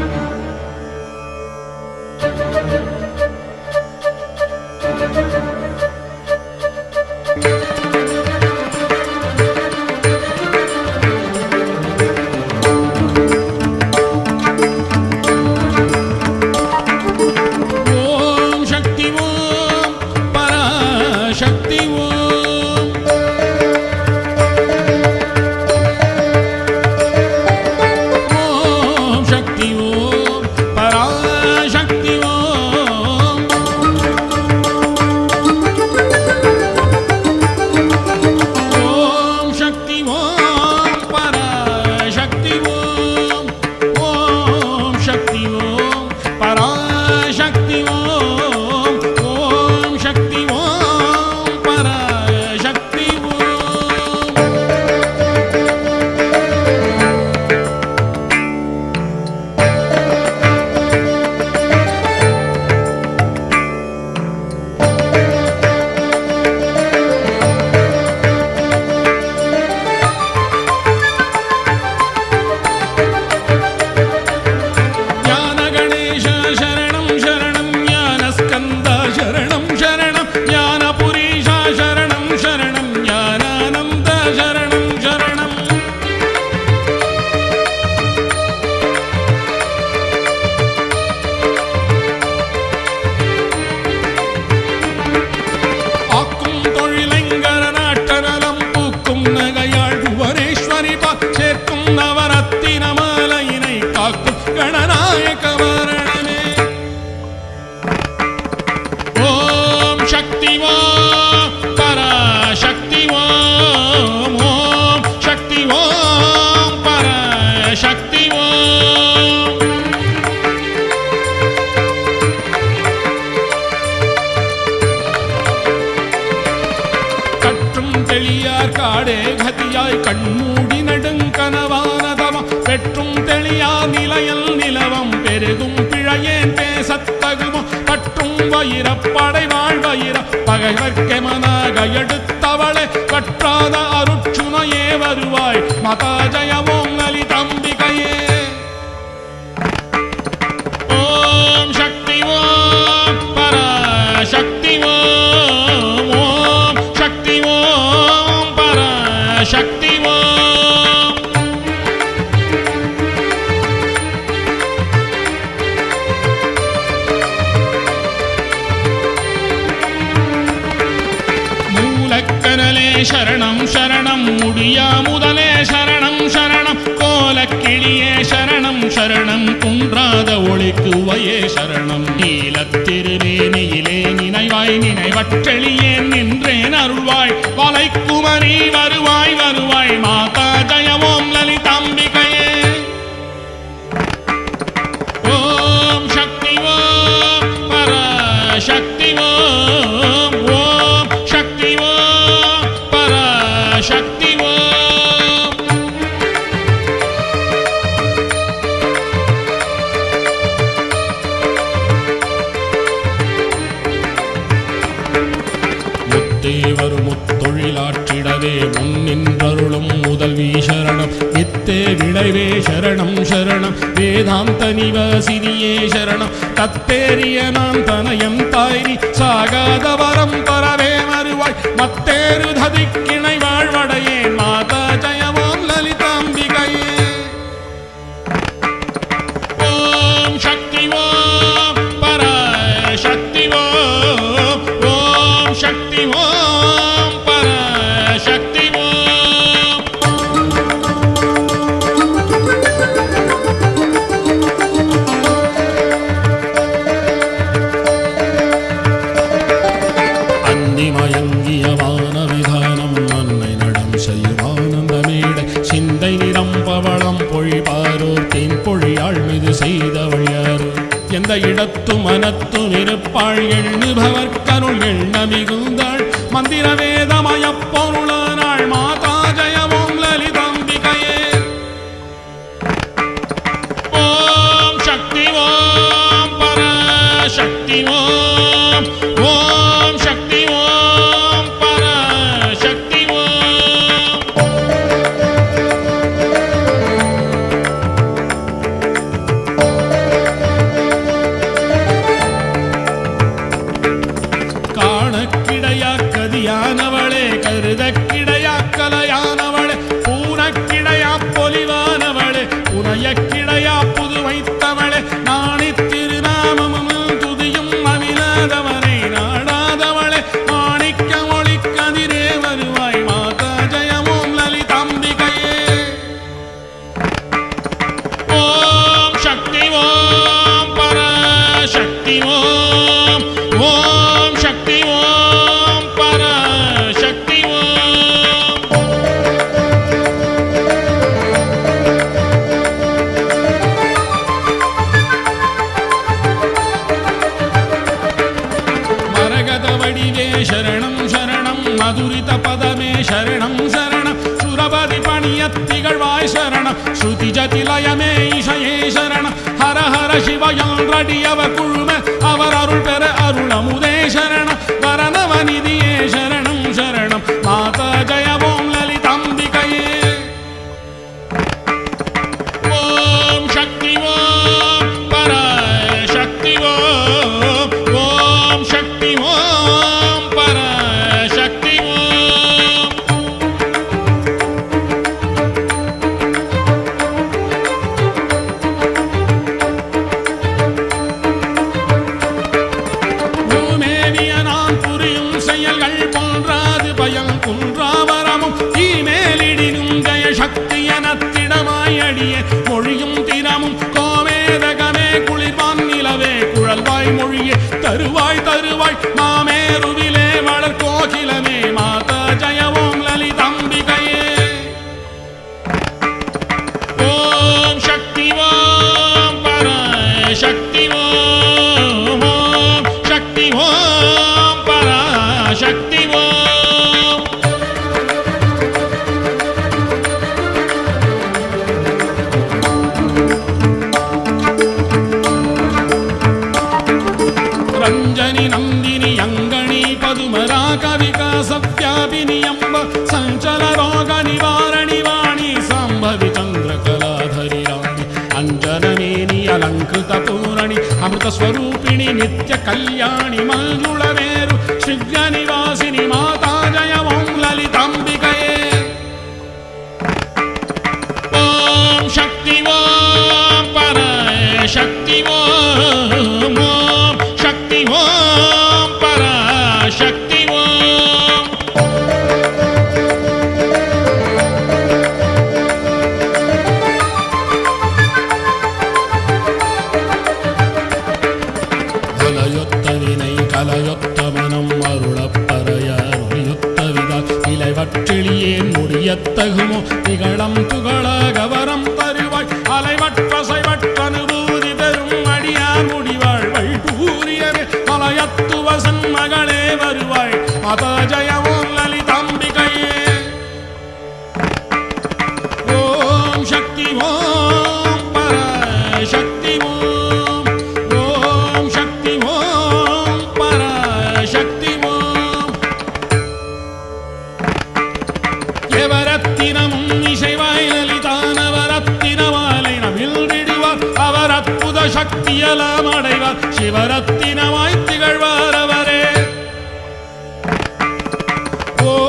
ஓம் தெளியார் காடே கதியாய் கண்மூடி நெடுங்கனவானதவம் பெற்றும் தெளியா நிலையல் நிலவம். பெருகும் பிழையேன் பேசத்தகுமோ பற்றும் வயிறப்படை வாழ்வயிற பகைவர்க்கெமனாக எடுத்தவளே. கற்றாத அருட்சுனையே வருவாய். மதா மூலக்கனலே சரணம் சரணம். முடியா முதலே சரணம் சரணம். கோலக்கிளியே சரணம் சரணம். குன்றாத ஒளிக்குவையே சரணம். நீலத்திருவேணியிலே நினைவாய் நினைவற்றெளியேன் நின்றேன் அருள்வாய். வலைக்குமரி விளைவே சரணம் சரணம். வேதாந்த நிவாசினியே சரணம். தத்தேரிய நான் தனயம் தாய்ரி சாகாத வரம் தரவே மறுவாய். மத்தேரு ததிக்கிணை வாழ்வடையே மாதா ஜயவோம் லலிதாம்பிகையே. ஓம் சக்தி ஓம் பர சக்தி ஓம். ஓம் சக்தி ஓம் இடத்து மனத்து மனத்தும் இருப்பாள் எண்ணுபவர் பணித்த பதமே சரணம் சரணம். சுரபதி பணியத்திகழ்வாய் சரணம். ஸ்ருதி ஜதிலயமே இஷயே சரணம். ஹர ஹர சிவயான் ரடி அவர் குழும. அவர் அருள் பெற அருள் அமுதே சரணம். தருவார் पि नियम्ब सञ्चररोगनिवारणि वाणि साम्भवितन्द्रकलाधरि रा अञ्जनमेनि अलङ्कृतपूरणि अमृतस्वरूपिणि नित्यकल्याणि मङ्गुळे i சக்தியெல்லாம் அடைவார். சிவரத்தினமாய் திகழ்வார் அவரே. ஓ